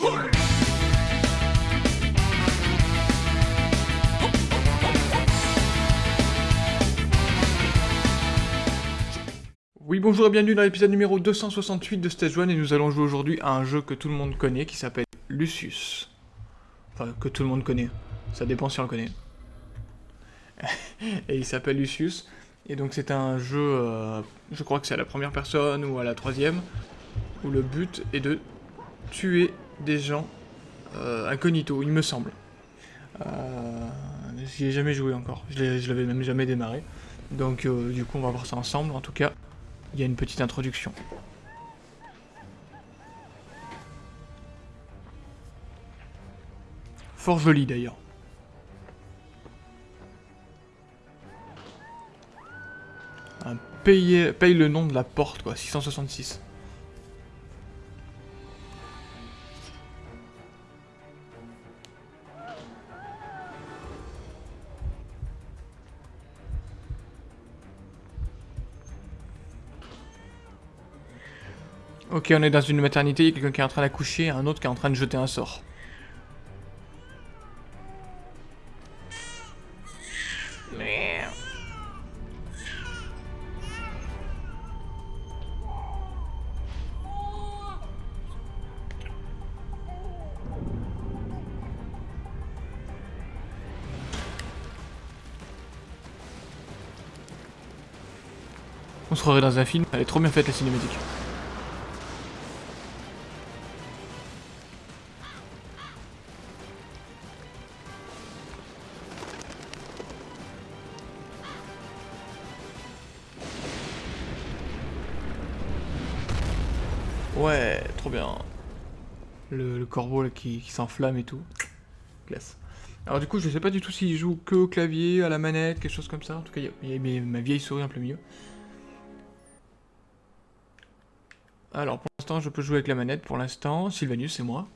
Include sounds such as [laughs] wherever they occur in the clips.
Oui bonjour et bienvenue dans l'épisode numéro 268 de Stage 1 et nous allons jouer aujourd'hui à un jeu que tout le monde connaît qui s'appelle Lucius. Enfin, que tout le monde connaît. Ça dépend si on le connaît. [laughs] et il s'appelle Lucius. Et donc c'est un jeu, euh, je crois que c'est à la première personne ou à la troisième, où le but est de tuer des gens euh, incognito, il me semble. Euh, J'y ai jamais joué encore, je l'avais même jamais démarré. Donc euh, du coup on va voir ça ensemble, en tout cas il y a une petite introduction. Fort joli d'ailleurs. Paye, paye le nom de la porte quoi, 666. On est dans une maternité, il y a quelqu'un qui est en train d'accoucher, un autre qui est en train de jeter un sort. On se croirait dans un film, elle est trop bien faite la cinématique. Ouais, trop bien. Le, corbeau là, qui, s'enflamme et tout. Classe. Alors du coup, je sais pas du tout s'il joue que au clavier, à la manette, quelque chose comme ça. En tout cas, il y a, ma vieille souris un peu mieux. Alors pour l'instant, je peux jouer avec la manette. Pour l'instant, Sylvanus, c'est moi.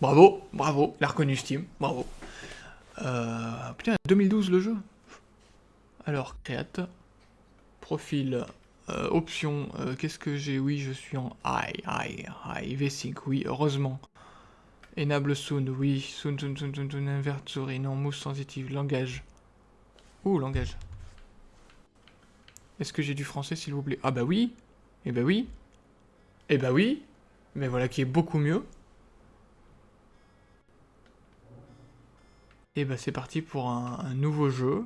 Bravo, bravo, l'a reconnu Steam, bravo. Euh, putain, 2012 le jeu. Alors, créate. Profil, euh, option, euh, qu'est-ce que j'ai? Oui, je suis en I, I, I, V-Sync, oui, heureusement. Enable soon, oui, soon, soon, soon, soon, soon, non, mousse sensitive, langage. Ouh, langage. Est-ce que j'ai du français, s'il vous plaît? Ah bah oui Eh bah oui Eh bah oui Mais voilà qui est beaucoup mieux. Et bah c'est parti pour un nouveau jeu.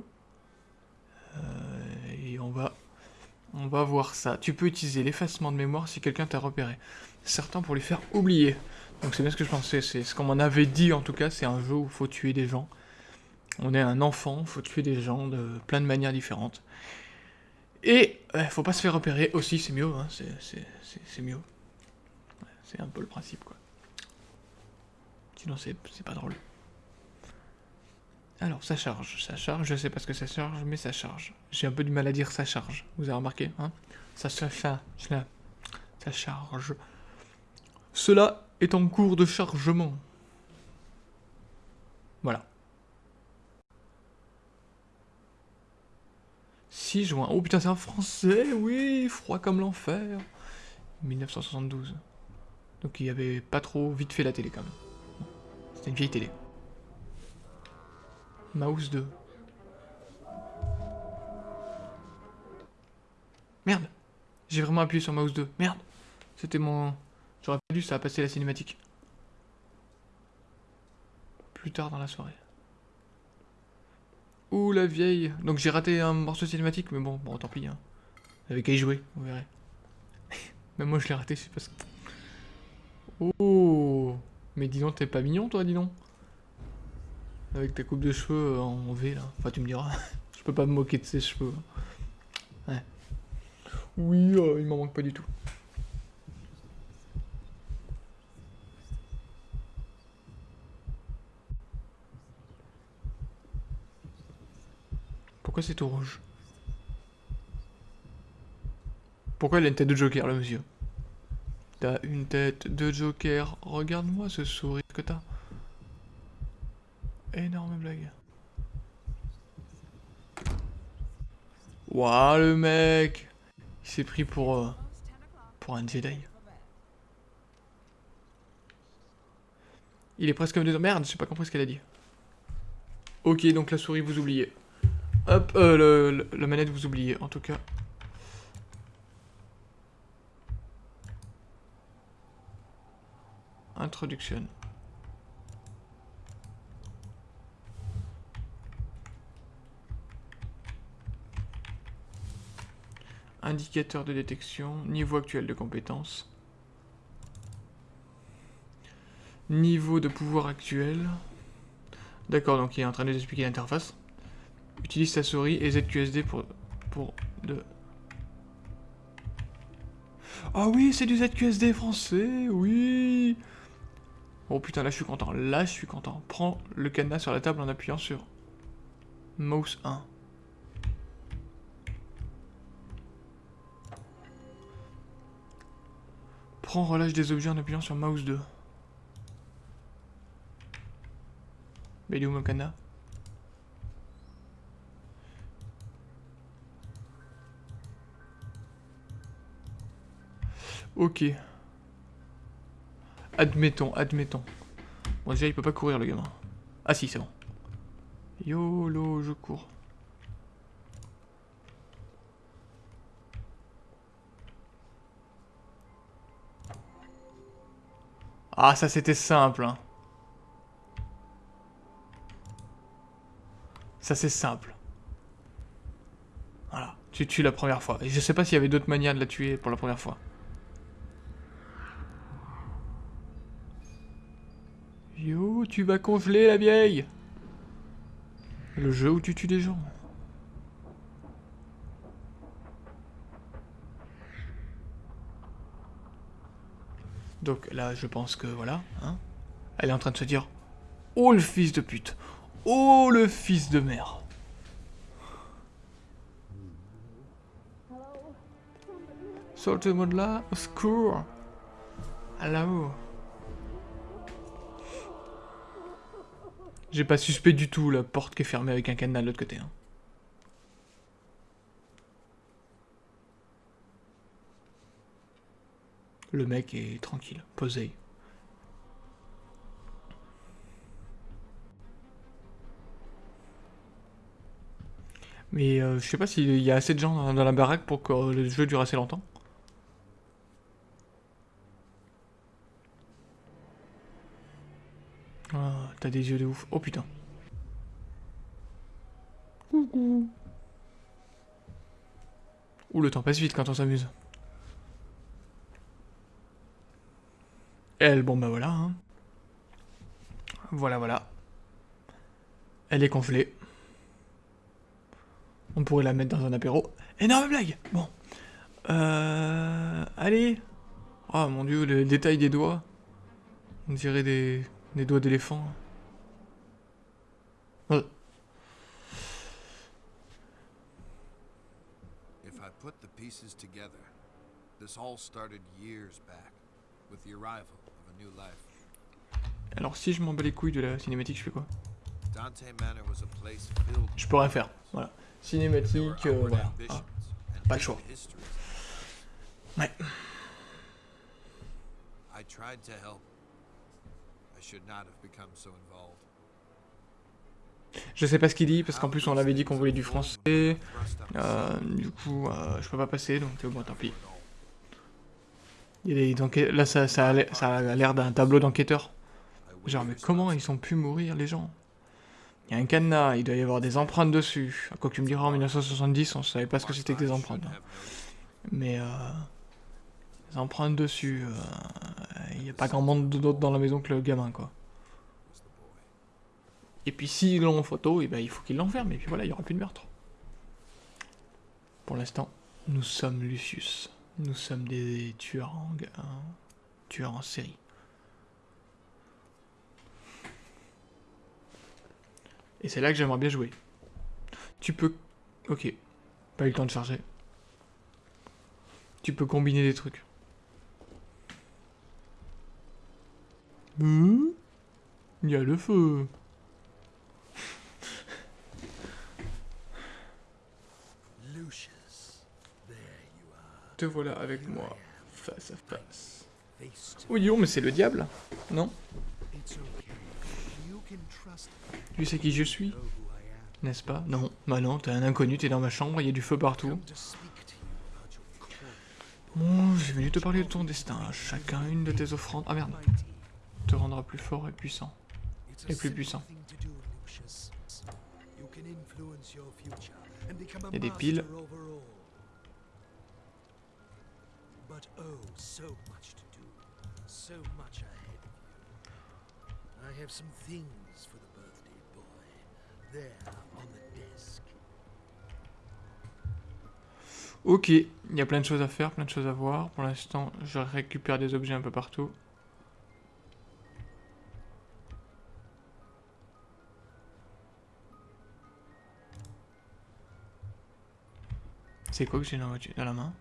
Euh, et on va on va voir ça. Tu peux utiliser l'effacement de mémoire si quelqu'un t'a repéré. Certains pour lui faire oublier. Donc c'est bien ce que je pensais, c'est ce qu'on m'en avait dit en tout cas, c'est un jeu où il faut tuer des gens. On est un enfant, faut tuer des gens de plein de manières différentes. Et il faut pas se faire repérer aussi, c'est mieux, hein, c'est mieux. c'est un peu le principe quoi. Sinon c'est pas drôle. Alors, ça charge, ça charge, je sais pas ce que ça charge, mais ça charge. J'ai un peu du mal à dire ça charge, vous avez remarqué, hein Ça charge, ça charge. Cela est en cours de chargement. Voilà. 6 juin. Oh putain, c'est un français, oui, froid comme l'enfer. 1972. Donc il y avait pas trop vite fait la télé quand même. C'était une vieille télé. Mouse 2. Merde J'ai vraiment appuyé sur Mouse 2. Merde C'était mon... J'aurais pas dû, ça a passé la cinématique. Plus tard dans la soirée. Ouh, la vieille Donc j'ai raté un morceau cinématique, mais bon, bon, tant pis. Hein. Avec qu'à y jouer, vous verrez. Même moi, je l'ai raté, c'est parce que... Oh Mais dis donc, t'es pas mignon, toi, dis donc avec ta coupe de cheveux euh, en V là. Enfin tu me diras, [laughs] je peux pas me moquer de ses cheveux. Ouais. Oui, euh, il m'en manque pas du tout. Pourquoi c'est tout rouge? Pourquoi il a une tête de Joker là monsieur? T'as une tête de Joker, regarde-moi ce sourire que t'as. Énorme blague. Waouh, le mec Il s'est pris pour... Euh, pour un Jedi. Il est presque comme deux... Merde, j'ai pas compris ce qu'elle a dit. Ok, donc la souris, vous oubliez. Hop, euh, le- la manette, vous oubliez, en tout cas. Introduction. Indicateur de détection, niveau actuel de compétence. Niveau de pouvoir actuel. D'accord, donc il est en train de nous expliquer l'interface. Utilise ta souris et ZQSD pour, pour de... Ah oui, c'est du ZQSD français, oui Oh putain, là je suis content, là je suis content. Prends le cadenas sur la table en appuyant sur Mouse 1. Prends relâche des objets en appuyant sur Mouse 2. Mais il est où mon cadenas Ok. Admettons, admettons. Bon déjà il peut pas courir le gamin. Ah si c'est bon. YOLO je cours. Ah ça c'était simple hein. Ça c'est simple. Voilà, tu tues la première fois. Et je sais pas s'il y avait d'autres manières de la tuer pour la première fois. Yo, tu vas congeler la vieille Le jeu où tu tues des gens. Donc là, je pense que voilà, hein. Elle est en train de se dire Oh le fils de pute Oh le fils de mère Sortez-moi là, au secours Hello J'ai pas suspect du tout la porte qui est fermée avec un cadenas de l'autre côté. hein. Le mec est tranquille, posé. Mais euh, je sais pas s'il y a assez de gens dans, dans la baraque pour que le jeu dure assez longtemps. Ah, t'as des yeux de ouf. Oh putain. Coucou. Ouh, le temps passe vite quand on s'amuse. Elle, bon bah voilà. hein. Voilà, voilà. Elle est congelée. On pourrait la mettre dans un apéro. Énorme blague Bon. Euh... Allez Oh mon dieu, le détail des doigts. On dirait des, doigts d'éléphant. Ouais. If I put the pieces together, this all started years back with the arrival Alors si je m'en bats les couilles de la cinématique, je fais quoi? Je peux rien faire. Voilà. Cinématique, euh, voilà. Ah, pas le choix. Ouais. I tried to help. I should not have become so involved. Je sais pas ce qu'il dit, parce qu'en plus on avait dit qu'on voulait du français. Euh, du coup, euh, je peux pas passer, donc euh, bon, tant pis. Il des enquêtes- Là, ça, ça a l'air- d'un tableau d'enquêteur. Genre, mais comment ils ont pu mourir, les gens? Il y a un cadenas, il doit y avoir des empreintes dessus. Quoi que tu me diras, en 1970, on savait pas ce que c'était que des empreintes. hein. Mais, euh... Empreintes dessus, euh, il y a pas grand monde d'autre dans la maison que le gamin, quoi. Et puis s'ils l'ont en photo, et ben, il faut qu'ils l'enferment, et puis voilà, il y aura plus de meurtre. Pour l'instant, nous sommes Lucius. Nous sommes des tueurs en, un tueurs en série. Et c'est là que j'aimerais bien jouer. Tu peux... Ok. Pas eu le temps de charger. Tu peux combiner des trucs. Hmm? Il y a le feu. Lucius, there Te voilà avec moi, face à face. oh, mais c'est le diable, non? Tu sais qui je suis? N'est-ce pas? Non. Bah non, t'es un inconnu, t'es dans ma chambre, il y a du feu partout. Bon, j'ai venu te parler de ton destin. Chacun une de tes offrandes. Ah merde. Te rendra plus fort et puissant. Et plus puissant. Il y a des piles. But oh, so much to do. So much ahead of you. I have some things for the birthday boy. There on the desk. Ok, il y a plein de choses à faire, plein de choses à voir. Pour l'instant, je récupère des objets un peu partout. C'est quoi que j'ai dans la main?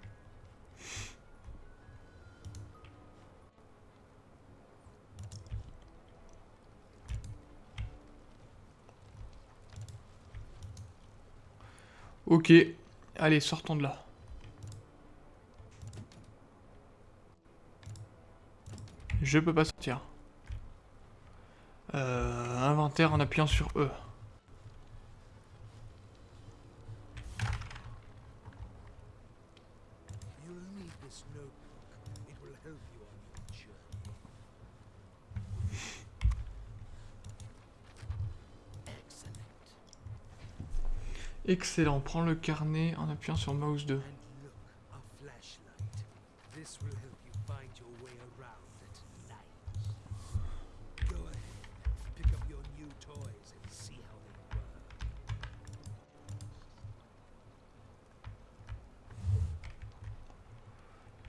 Ok, allez, sortons de là. Je peux pas sortir. Euh, inventaire en appuyant sur E. You'll need this notebook. It will help you on your journey. Excellent. Excellent, prends le carnet en appuyant sur mouse 2. And look, a flashlight. This will help you find your way around at night. Go ahead, pick up your new toys and see how they work.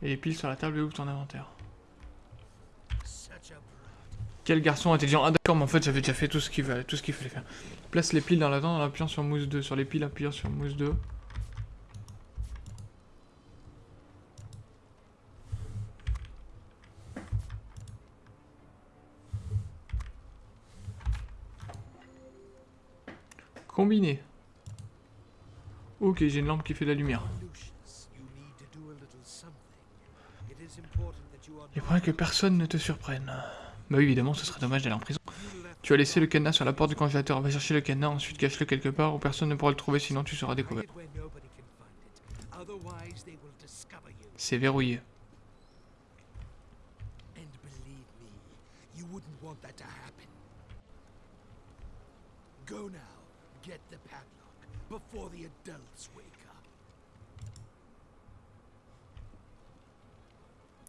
Et les piles sur la table et ouvre ton inventaire. Quel garçon intelligent. Ah d'accord, mais en fait j'avais déjà fait tout ce qu'il fallait, fallait faire. Place les piles dans la dent en appuyant sur mousse 2. Sur les piles, appuyant sur mousse 2. Combiné. Ok, j'ai une lampe qui fait de la lumière. Il faudrait que personne ne te surprenne. Bah oui, évidemment, ce serait dommage d'aller en prison. Tu as laissé le cadenas sur la porte du congélateur. Va chercher le cadenas, ensuite cache-le quelque part où personne ne pourra le trouver, sinon tu seras découvert. C'est verrouillé.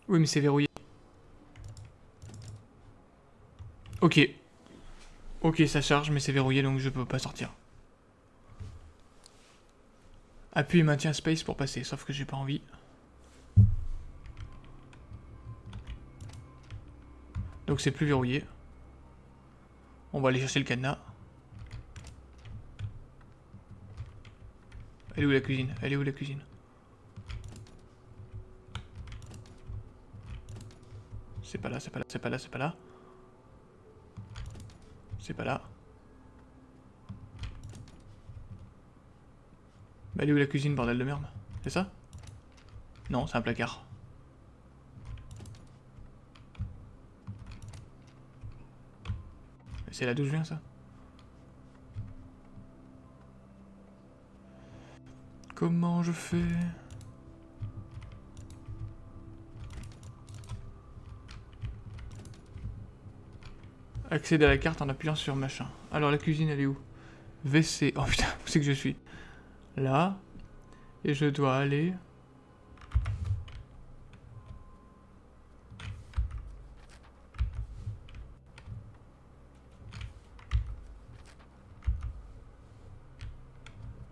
Oui, mais c'est verrouillé. Ok. Ok, ça charge, mais c'est verrouillé, donc je peux pas sortir. Appuie et maintien space pour passer, sauf que j'ai pas envie. Donc c'est plus verrouillé. On va aller chercher le cadenas. Elle est où la cuisine? Elle est où la cuisine? C'est pas là, c'est pas là, c'est pas là, c'est pas là. C'est pas là. Bah elle est où la cuisine, bordel de merde? C'est ça? Non, c'est un placard. C'est là d'où je viens, ça? Comment je fais? Accéder à la carte en appuyant sur machin. Alors la cuisine elle est où? WC. Oh putain, [laughs] où c'est que je suis? Là. Et je dois aller...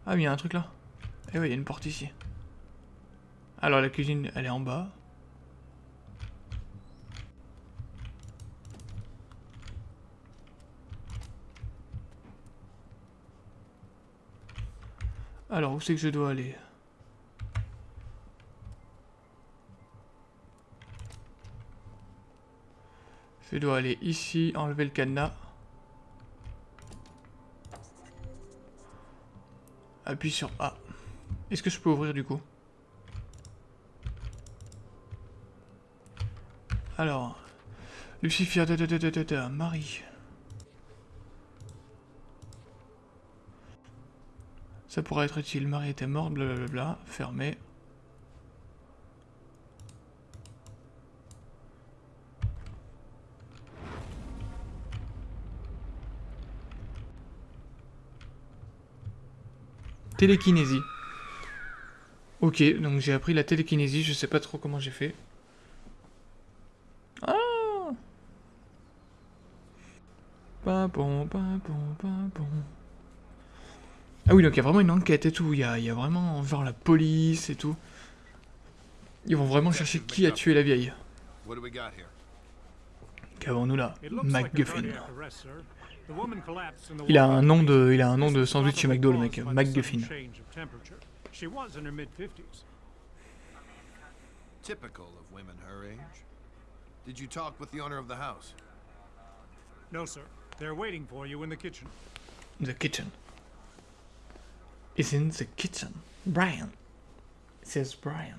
Ah oui, il y a un truc là. Eh oui, il y a une porte ici. Alors la cuisine, elle est en bas. Alors, où c'est que je dois aller? Je dois aller ici, enlever le cadenas. Appuie sur A. Est-ce que je peux ouvrir du coup? Alors, Lucifer, da, da, da, Marie. Ça pourrait être utile. Marie était morte, blablabla. Fermé. Télékinésie. Ok, donc j'ai appris la télékinésie, je sais pas trop comment j'ai fait. Ah. Ah oui, donc il y a vraiment une enquête et tout, il y a, il y a vraiment genre la police et tout. Ils vont vraiment chercher qui a tué la vieille. What do we got here? Qu'avons-nous là? It looks like a MacGuffin. Il a un nom de, il a un nom de sandwich chez McDo le mec, MacGuffin. sudden change of temperature. She was in her mid-50s. Typical of women her age. Did you talk with the owner of the house? No, sir. They're waiting for you in the kitchen. The kitchen. Is in the kitchen. Brian. Says Brian.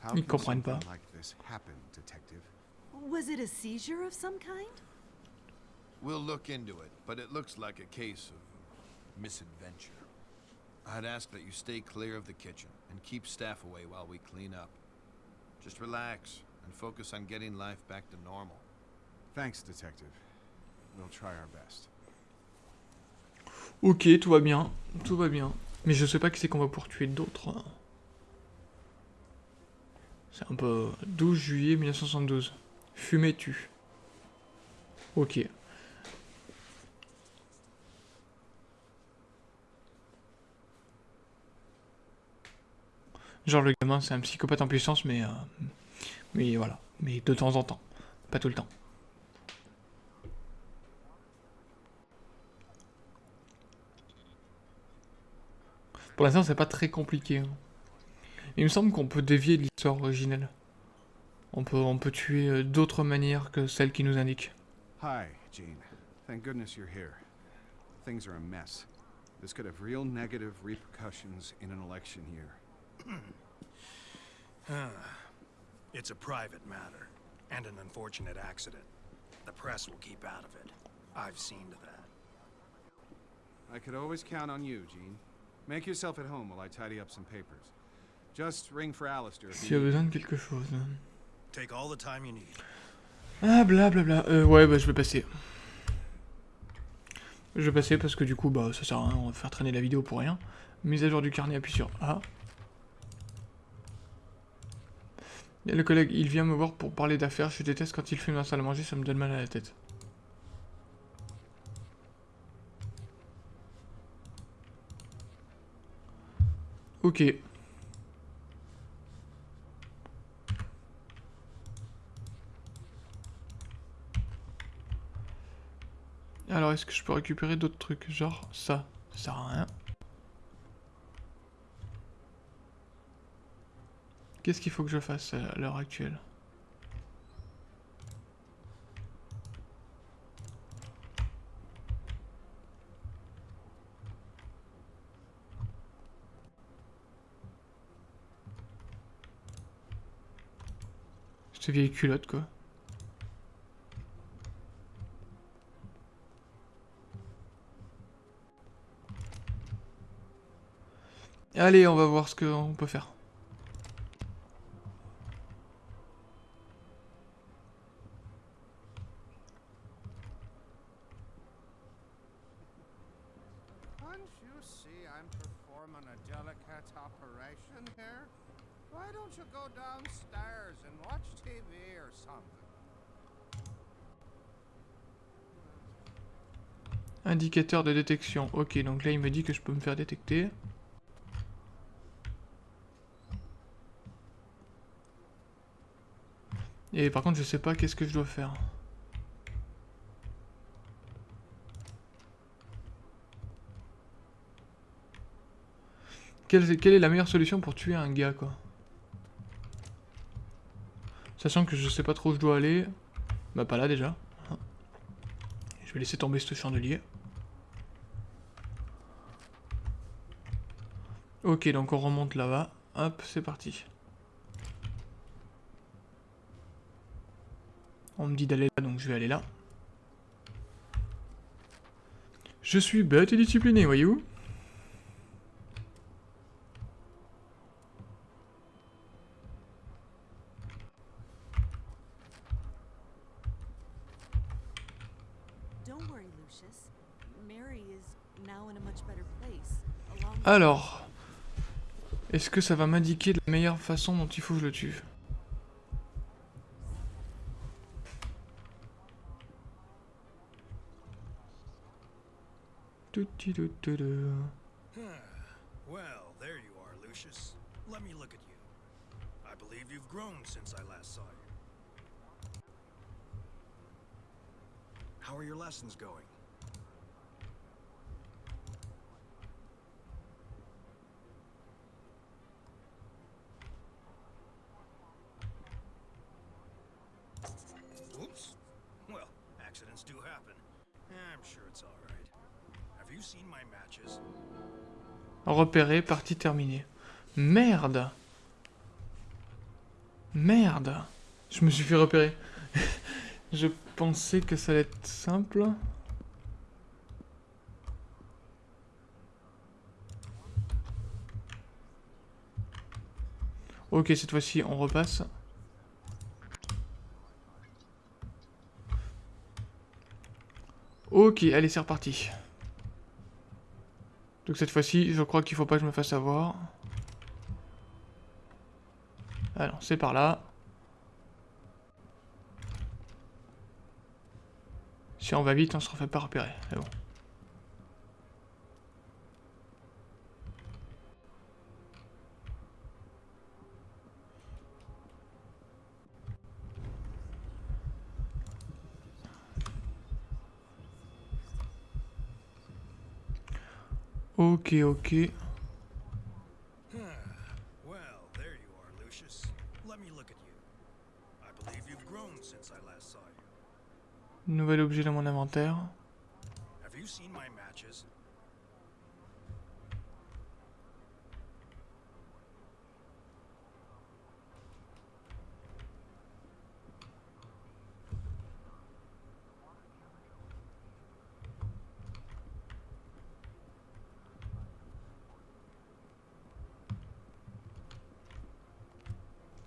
How Ils can comprennent something like this happen, detective? Was it a seizure of some kind? We'll look into it, but it looks like a case of misadventure. I'd ask that you stay clear of the kitchen and keep staff away while we clean up. Just relax and focus on getting life back to normal. Thanks, detective. Ok, tout va bien. Tout va bien. Mais je sais pas qui c'est qu'on va pouvoir tuer d'autres. C'est un peu... 12 juillet 1972. Fumé tue. Ok. Genre le gamin c'est un psychopathe en puissance mais... euh, Mais voilà. Mais de temps en temps. Pas tout le temps. Pour l'instant, c'est pas très compliqué. hein. Il me semble qu'on peut dévier de l'histoire originelle. On peut, on peut tuer euh, d'autres manières que celles qui nous indiquent. Hi, Gene. Thank goodness you're here. Things are a mess. This could have real negative repercussions in an election year. [clears throat] It's a private matter and an unfortunate accident. The press will keep out of it. I've seen to that. I could always count on you, Gene. Make yourself at home while I tidy up some papers. Just ring for Alistair S'il y a you need. besoin de quelque chose. hein. Take all the time you need. Ah, blablabla. Euh, ouais, bah je vais passer. Je vais passer parce que du coup, bah ça sert à rien, on va faire traîner la vidéo pour rien. Mise à jour du carnet, appuie sur a le collègue, il vient me voir pour parler d'affaires. Je déteste quand il fume dans la salle à manger, ça me donne mal à la tête. Ok. Alors, est-ce que je peux récupérer d'autres trucs Genre ça, ça sert à rien. Qu'est-ce qu'il faut que je fasse à l'heure actuelle? Cette vieille culotte quoi. Allez, on va voir ce qu'on peut faire. Can't you see I'm performing a delicate operation here? Why don't you go downstairs and watch TV or something? Indicateur de détection. Ok, donc là il me dit que je peux me faire détecter. Et par contre je sais pas qu'est-ce que je dois faire. Quelle, quelle est la meilleure solution pour tuer un gars quoi? Sachant que je sais pas trop où je dois aller. Bah pas là déjà. Je vais laisser tomber ce chandelier. Ok, donc on remonte là-bas. Hop, c'est parti. On me dit d'aller là, donc je vais aller là. Je suis bête et discipliné, voyez-vous Don't worry, Lucius. Mary is now in a much better place. Along Alors, est-ce que ça va m'indiquer la meilleure façon dont il faut que je le tue Tout-ti-tout-tout-tout. Well, there you are, Lucius. Let me look at you. I believe you've grown since I last saw you. How are your lessons going? Oops. Well, accidents do happen. I'm sure it's all right. Have you seen my matches? Repéré, partie terminée. Merde Merde Je me suis fait repérer. [laughs] je pensais que ça allait être simple. Ok, cette fois-ci, on repasse. Ok, allez, c'est reparti. Donc cette fois-ci, je crois qu'il faut pas que je me fasse avoir. Alors, c'est par là. Si on va vite, on se refait pas repérer. Mais bon. Ok, ok. Well, there you are, Lucius. Let me look at you. I believe you've grown since I last saw you. Nouvel objet dans mon inventaire. Have you seen my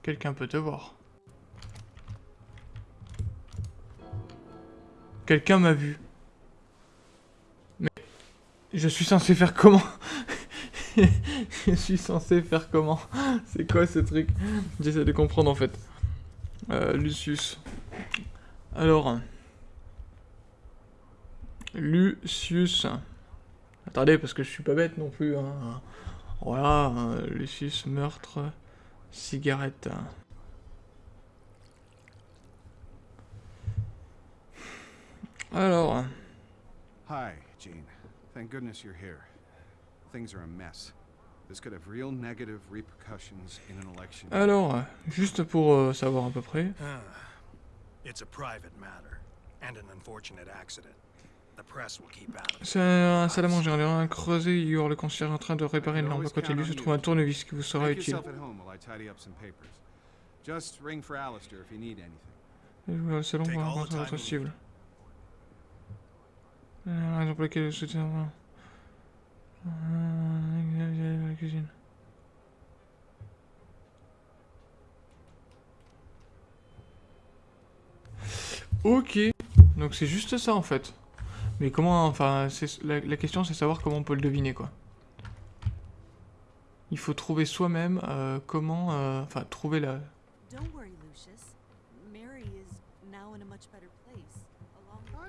Quelqu'un peut te voir. Quelqu'un m'a vu. Mais je suis censé faire comment? [laughs] Je suis censé faire comment? C'est quoi ce truc? J'essaie de comprendre en fait. Euh, Lucius. Alors. Lucius. Attendez, parce que je suis pas bête non plus. hein. Voilà, euh, Lucius, meurtre, cigarette. Alors, Hi, Gene. Thank goodness you're here. Things are a mess. This could have real negative repercussions in an election. alors, juste pour euh, savoir à peu près. Ah, it's a private matter and an unfortunate accident. C'est un salle à manger, on est creusé, Igor, le concierge en train de réparer une lampe à côté de lui, se trouve un tournevis qui vous sera utile. Just ring for Alistair if you need anything. Je vais au salon Take pour all the rencontrer time votre you cible. Euh, La raison pour laquelle je avoir... Euh, la cuisine. Ok, donc c'est juste ça en fait. Mais comment, enfin, la, la question c'est savoir comment on peut le deviner quoi. Il faut trouver soi-même euh, comment, euh, enfin, trouver la,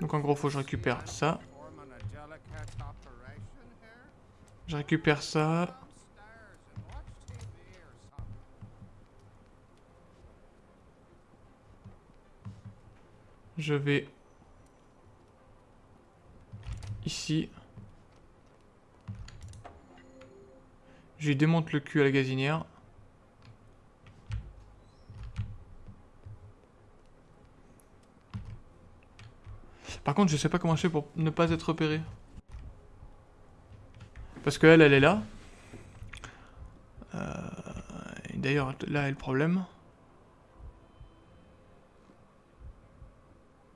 Donc en gros, faut que je récupère ça. Je récupère ça. Je vais ici. Je lui démonte le cul à la gazinière. Par contre, je sais pas comment je fais pour ne pas être repéré. Parce que elle, elle est là. Euh, d'ailleurs, là est le problème.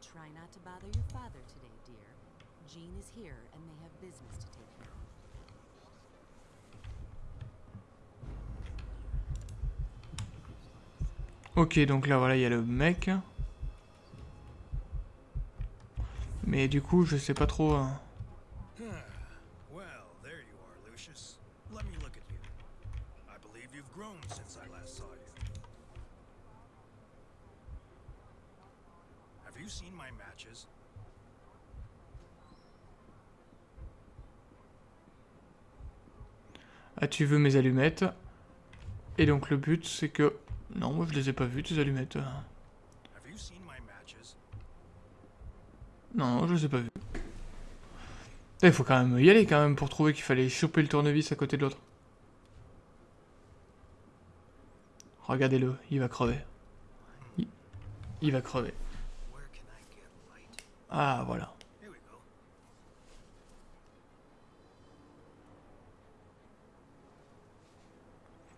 Try not to bother your father today, dear. Jean is here and they have business to take care of. Ok, donc là, voilà, il y a le mec. Mais du coup, je sais pas trop... hein. Ah, tu veux mes allumettes. Et donc le but, c'est que... Non, moi je les ai pas vues, tes allumettes. Matches? Non, je les ai pas vues. Il faut quand même y aller quand même pour trouver qu'il fallait choper le tournevis à côté de l'autre. Regardez-le, il va crever. Il, il va crever. Ah, voilà. Here we go.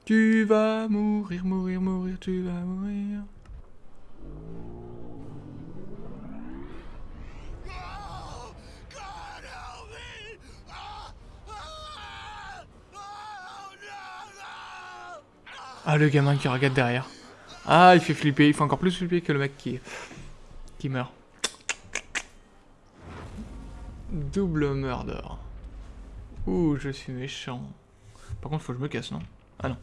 Tu vas mourir, mourir, mourir, tu vas mourir. Ah, le gamin qui regarde derrière. Ah, il fait flipper. Il fait encore plus flipper que le mec qui, qui meurt. Double murder. Ouh, je suis méchant. Par contre, faut que je me casse, non? Ah non.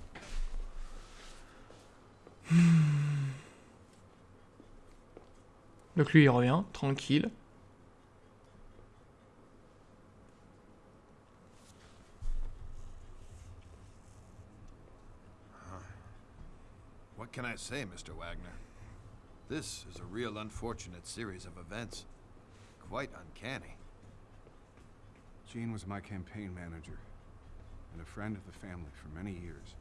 [sighs] Donc lui, il revient, tranquille. What can I say, Mr. Wagner? This is a real unfortunate series of events. Quite uncanny. Gene was my campaign manager and a friend of the family for many years.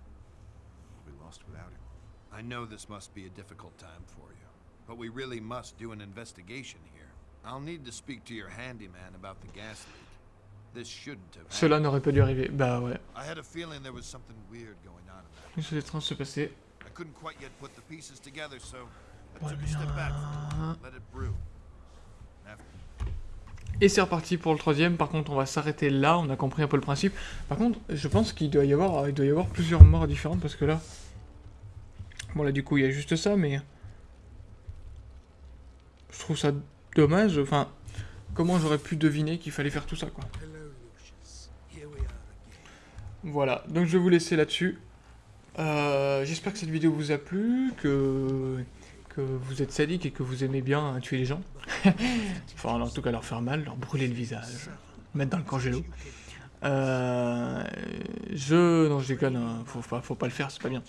We'll be lost without him. I know this must be a difficult time for you, but we really must do an investigation here. I'll need to speak to your handyman about the gas leak. This shouldn't have Cela n'aurait pas dû arriver. Bah ouais. I had a feeling there was something weird going on in that. Une chose étrange se passer. I couldn't quite yet put the pieces together, so I took a step back let it brew. Et c'est reparti pour le troisième. Par contre, on va s'arrêter là. On a compris un peu le principe. Par contre, je pense qu'il doit y avoir, il doit y avoir plusieurs morts différentes parce que là, bon là du coup il y a juste ça, mais je trouve ça dommage. Enfin, comment j'aurais pu deviner qu'il fallait faire tout ça quoi. Voilà. Donc je vais vous laisser là-dessus. Euh, J'espère que cette vidéo vous a plu, que que vous êtes sadique et que vous aimez bien hein, tuer les gens. [laughs] enfin, en tout cas leur faire mal, leur brûler le visage, mettre dans le congélo. Euh, je... Non, je déconne, hein, faut, pas, faut pas le faire, c'est pas bien.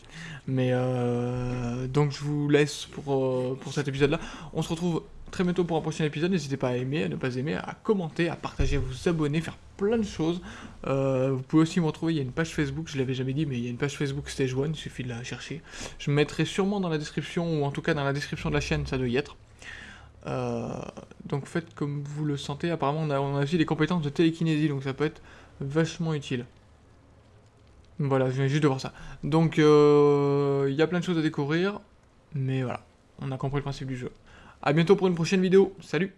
Mais euh, donc je vous laisse pour, euh, pour cet épisode-là. On se retrouve très bientôt pour un prochain épisode. N'hésitez pas à aimer, à ne pas aimer, à commenter, à partager, à vous abonner, faire plein de choses. Vous pouvez aussi me retrouver, il y a une page Facebook, je l'avais jamais dit, mais il y a une page Facebook Stage 1, il suffit de la chercher. Je me mettrai sûrement dans la description, ou en tout cas dans la description de la chaîne, ça doit y être. Donc faites comme vous le sentez. Apparemment, on a, on a aussi des compétences de télékinésie, donc ça peut être vachement utile. Voilà, je viens juste de voir ça. Donc, euh, il y a plein de choses à découvrir, mais voilà, on a compris le principe du jeu. A bientôt pour une prochaine vidéo. Salut